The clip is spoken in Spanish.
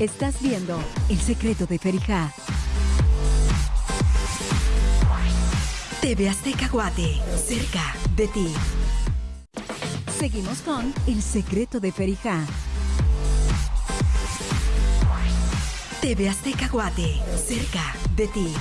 Estás viendo El secreto de Ferijá. TV Azteca Guate, cerca de ti. Seguimos con El secreto de Ferijá. TV Azteca Guate, cerca de ti.